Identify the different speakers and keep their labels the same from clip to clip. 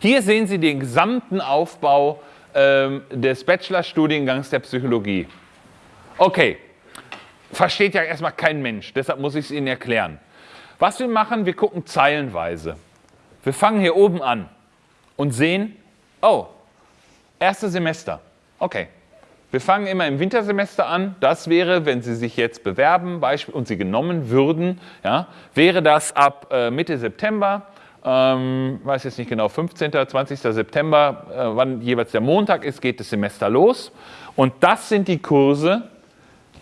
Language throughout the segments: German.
Speaker 1: Hier sehen Sie den gesamten Aufbau ähm, des Bachelorstudiengangs der Psychologie. Okay, versteht ja erstmal kein Mensch, deshalb muss ich es Ihnen erklären. Was wir machen, wir gucken zeilenweise. Wir fangen hier oben an und sehen, oh, erste Semester. Okay, wir fangen immer im Wintersemester an. Das wäre, wenn Sie sich jetzt bewerben und Sie genommen würden, ja, wäre das ab äh, Mitte September, ähm, weiß jetzt nicht genau, 15., 20. September, äh, wann jeweils der Montag ist, geht das Semester los. Und das sind die Kurse,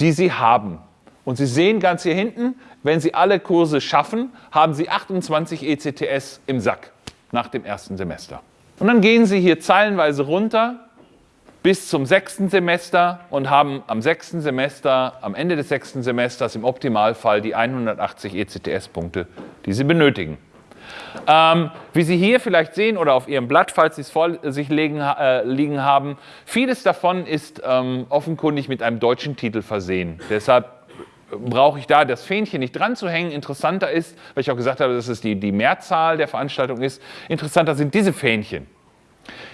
Speaker 1: die Sie haben. Und Sie sehen ganz hier hinten, wenn Sie alle Kurse schaffen, haben Sie 28 ECTS im Sack nach dem ersten Semester. Und dann gehen Sie hier zeilenweise runter bis zum sechsten Semester und haben am sechsten Semester, am Ende des sechsten Semesters im Optimalfall die 180 ECTS-Punkte, die Sie benötigen. Ähm, wie Sie hier vielleicht sehen oder auf Ihrem Blatt, falls Sie es vor sich liegen, äh, liegen haben, vieles davon ist ähm, offenkundig mit einem deutschen Titel versehen. Deshalb brauche ich da das Fähnchen nicht dran zu hängen. Interessanter ist, weil ich auch gesagt habe, dass es die, die Mehrzahl der Veranstaltung ist, interessanter sind diese Fähnchen.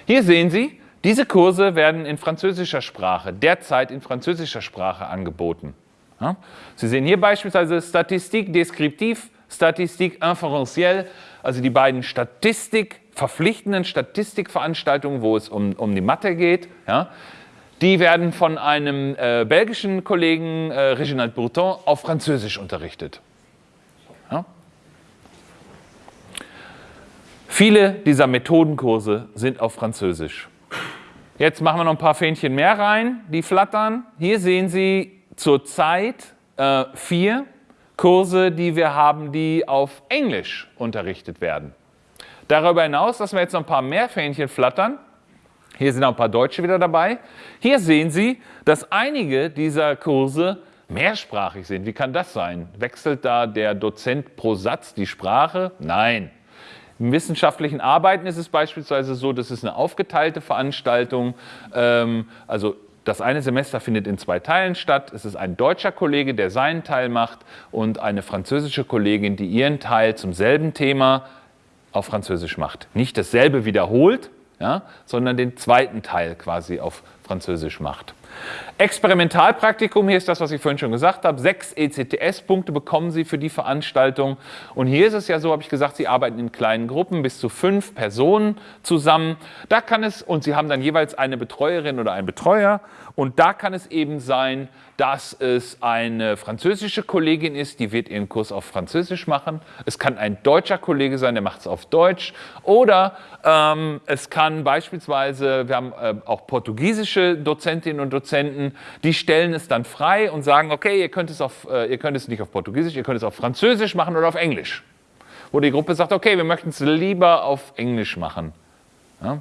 Speaker 1: Hier sehen Sie, diese Kurse werden in französischer Sprache, derzeit in französischer Sprache angeboten. Sie sehen hier beispielsweise Statistik deskriptiv, Statistik inferentielle, also die beiden Statistik, verpflichtenden Statistikveranstaltungen, wo es um, um die Mathe geht. Ja? Die werden von einem äh, belgischen Kollegen, äh, Reginald Breton, auf Französisch unterrichtet. Ja? Viele dieser Methodenkurse sind auf Französisch. Jetzt machen wir noch ein paar Fähnchen mehr rein, die flattern. Hier sehen Sie zurzeit äh, vier Kurse, die wir haben, die auf Englisch unterrichtet werden. Darüber hinaus lassen wir jetzt noch ein paar mehr Fähnchen flattern. Hier sind auch ein paar Deutsche wieder dabei. Hier sehen Sie, dass einige dieser Kurse mehrsprachig sind. Wie kann das sein? Wechselt da der Dozent pro Satz die Sprache? Nein. Im wissenschaftlichen Arbeiten ist es beispielsweise so, dass es eine aufgeteilte Veranstaltung, ähm, also das eine Semester findet in zwei Teilen statt. Es ist ein deutscher Kollege, der seinen Teil macht und eine französische Kollegin, die ihren Teil zum selben Thema auf Französisch macht. Nicht dasselbe wiederholt, ja, sondern den zweiten Teil quasi auf Französisch macht. Experimentalpraktikum, hier ist das, was ich vorhin schon gesagt habe. Sechs ECTS-Punkte bekommen Sie für die Veranstaltung. Und hier ist es ja so, habe ich gesagt, Sie arbeiten in kleinen Gruppen, bis zu fünf Personen zusammen. Da kann es, und Sie haben dann jeweils eine Betreuerin oder einen Betreuer. Und da kann es eben sein, dass es eine französische Kollegin ist, die wird ihren Kurs auf Französisch machen. Es kann ein deutscher Kollege sein, der macht es auf Deutsch. Oder ähm, es kann beispielsweise, wir haben äh, auch portugiesische Dozentinnen und Dozenten, die stellen es dann frei und sagen, okay, ihr könnt es, auf, äh, ihr könnt es nicht auf Portugiesisch, ihr könnt es auf Französisch machen oder auf Englisch. Wo die Gruppe sagt, okay, wir möchten es lieber auf Englisch machen. Ja?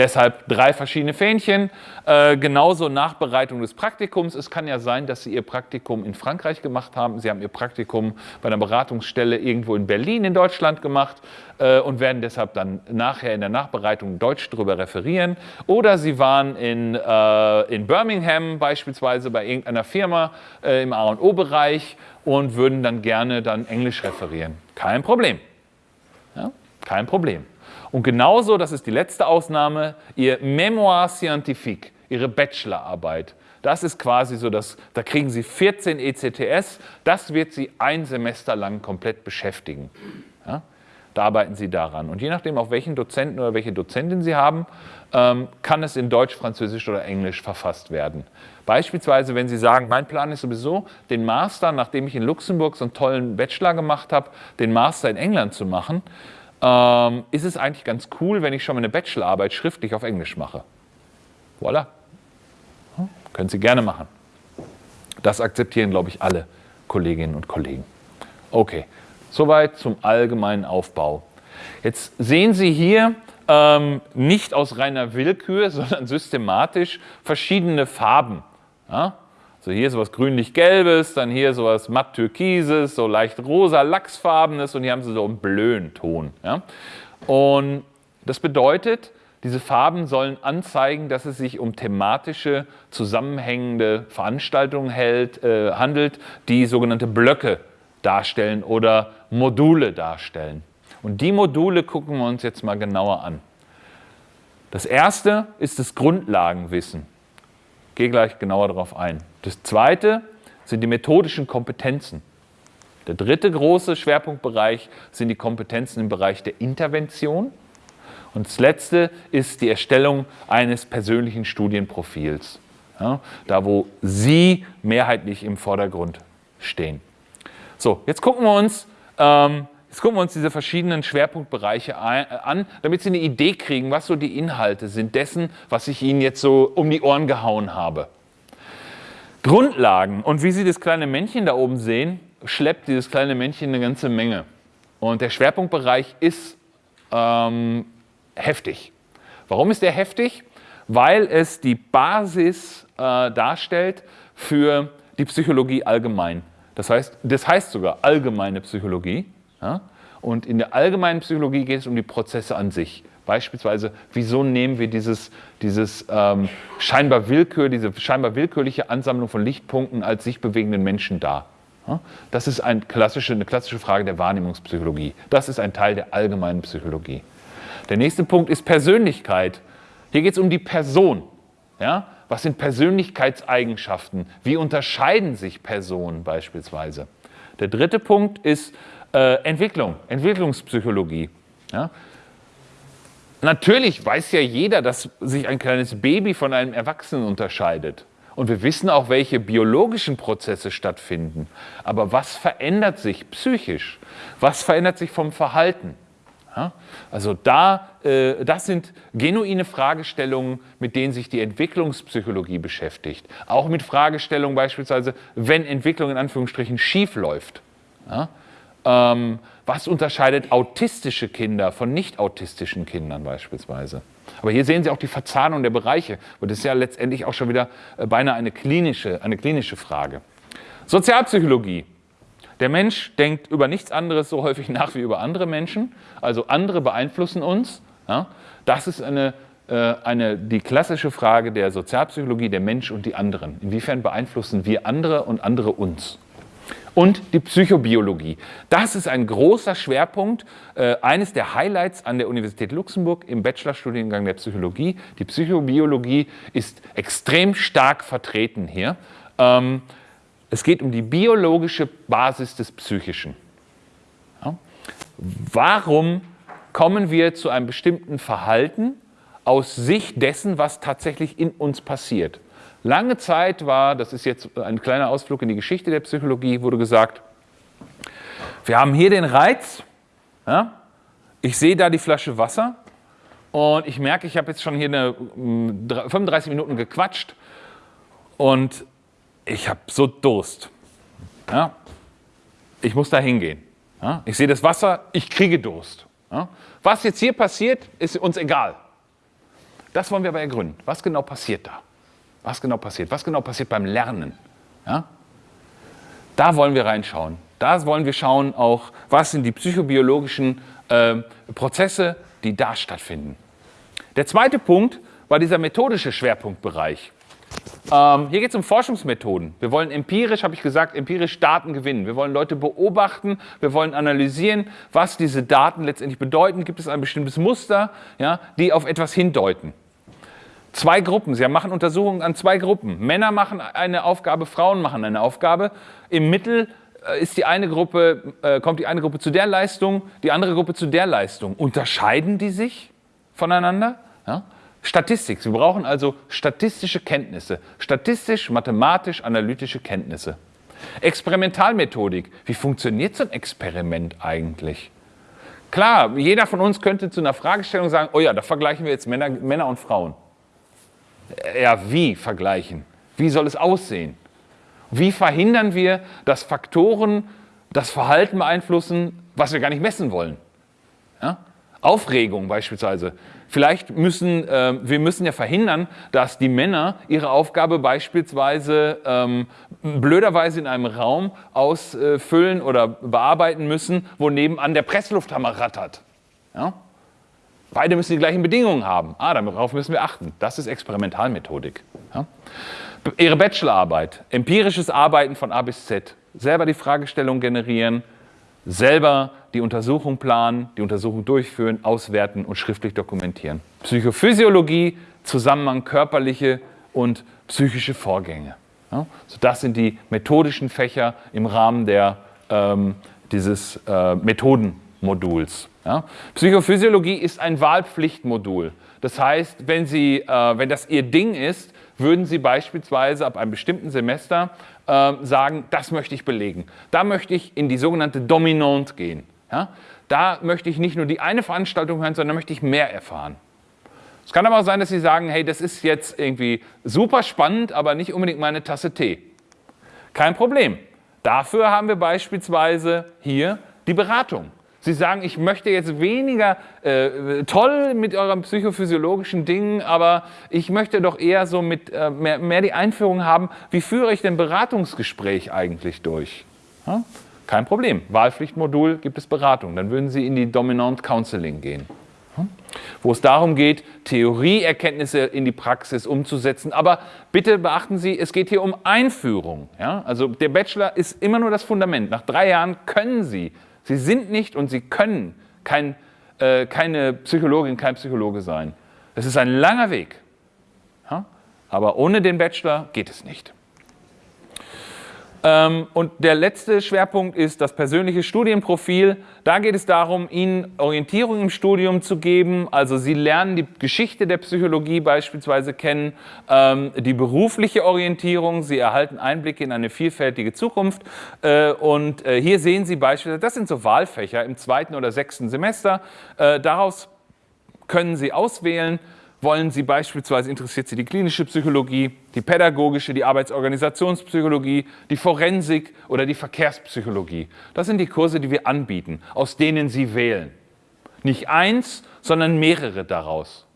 Speaker 1: Deshalb drei verschiedene Fähnchen, äh, genauso Nachbereitung des Praktikums. Es kann ja sein, dass Sie Ihr Praktikum in Frankreich gemacht haben. Sie haben Ihr Praktikum bei einer Beratungsstelle irgendwo in Berlin in Deutschland gemacht äh, und werden deshalb dann nachher in der Nachbereitung Deutsch darüber referieren. Oder Sie waren in, äh, in Birmingham beispielsweise bei irgendeiner Firma äh, im A&O-Bereich und würden dann gerne dann Englisch referieren. Kein Problem. Ja? Kein Problem. Und genauso, das ist die letzte Ausnahme, Ihr Memoir Scientifique, Ihre Bachelorarbeit. Das ist quasi so, dass, da kriegen Sie 14 ECTS, das wird Sie ein Semester lang komplett beschäftigen. Ja? Da arbeiten Sie daran. Und je nachdem, auf welchen Dozenten oder welche Dozentin Sie haben, ähm, kann es in Deutsch, Französisch oder Englisch verfasst werden. Beispielsweise, wenn Sie sagen, mein Plan ist sowieso, den Master, nachdem ich in Luxemburg so einen tollen Bachelor gemacht habe, den Master in England zu machen, ähm, ist es eigentlich ganz cool, wenn ich schon meine Bachelorarbeit schriftlich auf Englisch mache. Voilà. Hm, können Sie gerne machen. Das akzeptieren, glaube ich, alle Kolleginnen und Kollegen. Okay, soweit zum allgemeinen Aufbau. Jetzt sehen Sie hier ähm, nicht aus reiner Willkür, sondern systematisch verschiedene Farben. Ja? So hier sowas grünlich-gelbes, dann hier sowas matt-türkises, so leicht rosa, lachsfarbenes und hier haben sie so einen Blöenton. Ja? Und das bedeutet, diese Farben sollen anzeigen, dass es sich um thematische, zusammenhängende Veranstaltungen hält, äh, handelt, die sogenannte Blöcke darstellen oder Module darstellen. Und die Module gucken wir uns jetzt mal genauer an. Das erste ist das Grundlagenwissen. Gehe gleich genauer darauf ein. Das zweite sind die methodischen Kompetenzen. Der dritte große Schwerpunktbereich sind die Kompetenzen im Bereich der Intervention. Und das letzte ist die Erstellung eines persönlichen Studienprofils. Ja, da, wo Sie mehrheitlich im Vordergrund stehen. So, jetzt gucken wir uns, ähm, jetzt gucken wir uns diese verschiedenen Schwerpunktbereiche äh, an, damit Sie eine Idee kriegen, was so die Inhalte sind dessen, was ich Ihnen jetzt so um die Ohren gehauen habe. Grundlagen und wie Sie das kleine Männchen da oben sehen, schleppt dieses kleine Männchen eine ganze Menge. Und der Schwerpunktbereich ist ähm, heftig. Warum ist der heftig? Weil es die Basis äh, darstellt für die Psychologie allgemein. Das heißt, das heißt sogar allgemeine Psychologie. Ja? Und in der allgemeinen Psychologie geht es um die Prozesse an sich. Beispielsweise, wieso nehmen wir dieses, dieses ähm, scheinbar Willkür, diese scheinbar willkürliche Ansammlung von Lichtpunkten als sich bewegenden Menschen dar? Ja? Das ist ein klassische, eine klassische Frage der Wahrnehmungspsychologie. Das ist ein Teil der allgemeinen Psychologie. Der nächste Punkt ist Persönlichkeit. Hier geht es um die Person. Ja? Was sind Persönlichkeitseigenschaften? Wie unterscheiden sich Personen beispielsweise? Der dritte Punkt ist äh, Entwicklung, Entwicklungspsychologie. Ja? Natürlich weiß ja jeder, dass sich ein kleines Baby von einem Erwachsenen unterscheidet. Und wir wissen auch, welche biologischen Prozesse stattfinden. Aber was verändert sich psychisch? Was verändert sich vom Verhalten? Ja? Also da, äh, das sind genuine Fragestellungen, mit denen sich die Entwicklungspsychologie beschäftigt. Auch mit Fragestellungen beispielsweise, wenn Entwicklung in Anführungsstrichen schief läuft. Ja? Ähm, was unterscheidet autistische Kinder von nicht autistischen Kindern beispielsweise? Aber hier sehen Sie auch die Verzahnung der Bereiche. Und das ist ja letztendlich auch schon wieder äh, beinahe eine klinische, eine klinische Frage. Sozialpsychologie. Der Mensch denkt über nichts anderes so häufig nach wie über andere Menschen. Also andere beeinflussen uns. Ja? Das ist eine, äh, eine, die klassische Frage der Sozialpsychologie, der Mensch und die anderen. Inwiefern beeinflussen wir andere und andere uns? Und die Psychobiologie. Das ist ein großer Schwerpunkt, äh, eines der Highlights an der Universität Luxemburg im Bachelorstudiengang der Psychologie. Die Psychobiologie ist extrem stark vertreten hier. Ähm, es geht um die biologische Basis des Psychischen. Ja? Warum kommen wir zu einem bestimmten Verhalten aus Sicht dessen, was tatsächlich in uns passiert? Lange Zeit war, das ist jetzt ein kleiner Ausflug in die Geschichte der Psychologie, wurde gesagt, wir haben hier den Reiz, ja? ich sehe da die Flasche Wasser und ich merke, ich habe jetzt schon hier eine 35 mm, Minuten gequatscht und ich habe so Durst. Ja? Ich muss da hingehen. Ja? Ich sehe das Wasser, ich kriege Durst. Ja? Was jetzt hier passiert, ist uns egal. Das wollen wir aber ergründen. Was genau passiert da? Was genau passiert? Was genau passiert beim Lernen? Ja? Da wollen wir reinschauen. Da wollen wir schauen auch, was sind die psychobiologischen äh, Prozesse, die da stattfinden. Der zweite Punkt war dieser methodische Schwerpunktbereich. Ähm, hier geht es um Forschungsmethoden. Wir wollen empirisch, habe ich gesagt, empirisch Daten gewinnen. Wir wollen Leute beobachten, wir wollen analysieren, was diese Daten letztendlich bedeuten. Gibt es ein bestimmtes Muster, ja, die auf etwas hindeuten. Zwei Gruppen, Sie machen Untersuchungen an zwei Gruppen. Männer machen eine Aufgabe, Frauen machen eine Aufgabe. Im Mittel äh, ist die eine Gruppe, äh, kommt die eine Gruppe zu der Leistung, die andere Gruppe zu der Leistung. Unterscheiden die sich voneinander? Ja? Statistik. Sie brauchen also statistische Kenntnisse, statistisch, mathematisch, analytische Kenntnisse. Experimentalmethodik. Wie funktioniert so ein Experiment eigentlich? Klar, jeder von uns könnte zu einer Fragestellung sagen, oh ja, da vergleichen wir jetzt Männer, Männer und Frauen. Ja, wie vergleichen? Wie soll es aussehen? Wie verhindern wir, dass Faktoren das Verhalten beeinflussen, was wir gar nicht messen wollen? Ja? Aufregung beispielsweise. Vielleicht müssen äh, wir müssen ja verhindern, dass die Männer ihre Aufgabe beispielsweise ähm, blöderweise in einem Raum ausfüllen oder bearbeiten müssen, wo nebenan der Presslufthammer rattert. Ja? Beide müssen die gleichen Bedingungen haben. Ah, darauf müssen wir achten. Das ist Experimentalmethodik. Ja? Ihre Bachelorarbeit, empirisches Arbeiten von A bis Z, selber die Fragestellung generieren, selber die Untersuchung planen, die Untersuchung durchführen, auswerten und schriftlich dokumentieren. Psychophysiologie, Zusammenhang körperliche und psychische Vorgänge. Ja, so das sind die methodischen Fächer im Rahmen der, ähm, dieses äh, Methodenmoduls. Ja. Psychophysiologie ist ein Wahlpflichtmodul. Das heißt, wenn, Sie, äh, wenn das Ihr Ding ist, würden Sie beispielsweise ab einem bestimmten Semester äh, sagen, das möchte ich belegen. Da möchte ich in die sogenannte Dominante gehen. Ja? Da möchte ich nicht nur die eine Veranstaltung hören, sondern möchte ich mehr erfahren. Es kann aber auch sein, dass Sie sagen, hey, das ist jetzt irgendwie super spannend, aber nicht unbedingt meine Tasse Tee. Kein Problem. Dafür haben wir beispielsweise hier die Beratung. Sie sagen, ich möchte jetzt weniger äh, toll mit eurem psychophysiologischen Dingen, aber ich möchte doch eher so mit äh, mehr, mehr, die Einführung haben, wie führe ich denn Beratungsgespräch eigentlich durch? Ja? Kein Problem. Wahlpflichtmodul gibt es Beratung. Dann würden Sie in die Dominant Counseling gehen. Wo es darum geht, Theorieerkenntnisse in die Praxis umzusetzen. Aber bitte beachten Sie, es geht hier um Einführung. Ja? Also der Bachelor ist immer nur das Fundament. Nach drei Jahren können Sie Sie sind nicht und Sie können kein, äh, keine Psychologin, kein Psychologe sein. Es ist ein langer Weg. Ja? Aber ohne den Bachelor geht es nicht. Ähm, und der letzte Schwerpunkt ist das persönliche Studienprofil. Da geht es darum, Ihnen Orientierung im Studium zu geben. Also Sie lernen die Geschichte der Psychologie beispielsweise kennen, ähm, die berufliche Orientierung. Sie erhalten Einblicke in eine vielfältige Zukunft. Äh, und äh, hier sehen Sie beispielsweise, das sind so Wahlfächer im zweiten oder sechsten Semester. Äh, daraus können Sie auswählen, wollen Sie beispielsweise, interessiert Sie die klinische Psychologie, die pädagogische, die Arbeitsorganisationspsychologie, die Forensik oder die Verkehrspsychologie? Das sind die Kurse, die wir anbieten, aus denen Sie wählen. Nicht eins, sondern mehrere daraus.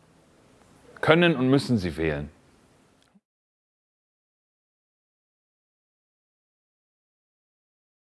Speaker 1: Können und müssen Sie wählen.